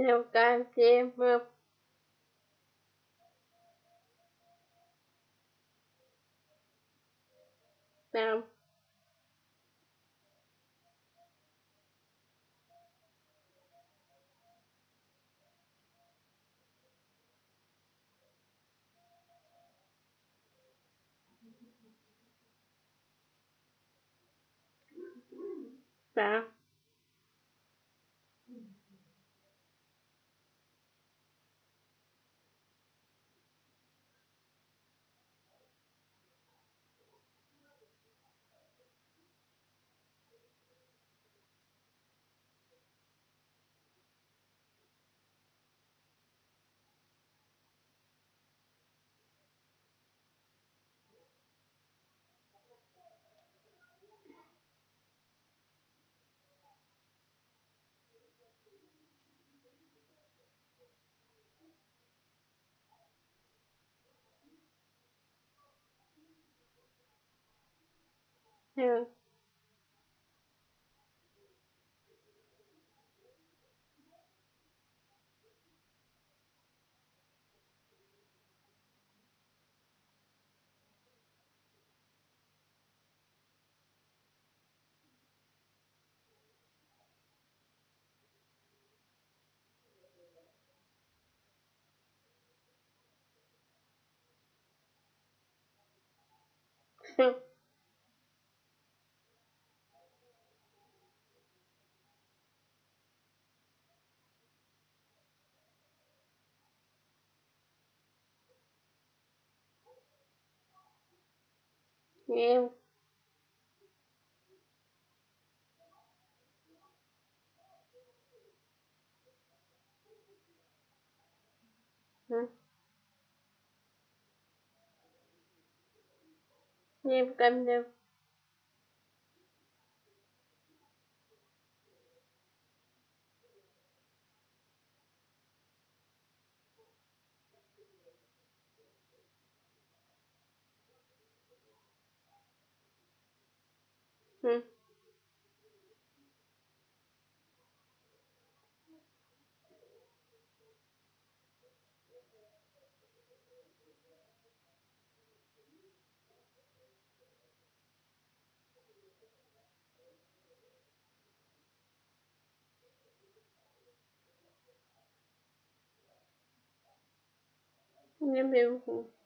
nhiều can chim mưa Nam Sao? ya Ừ. Nhiều Ừ. Nhiều cầm được Hum. Meu Deus.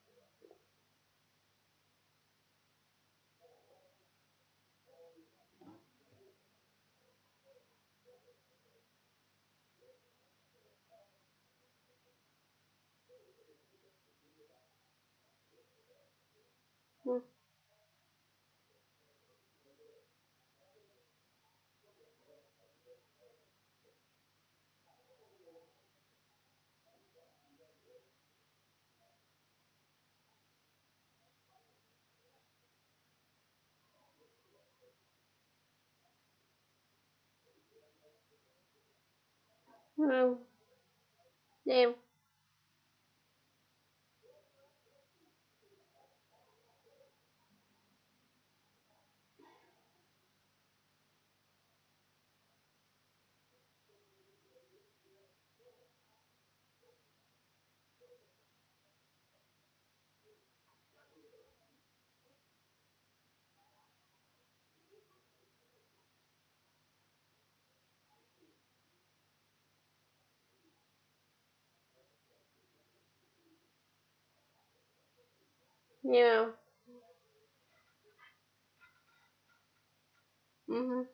Ừ. Ừ. yeah. Mhm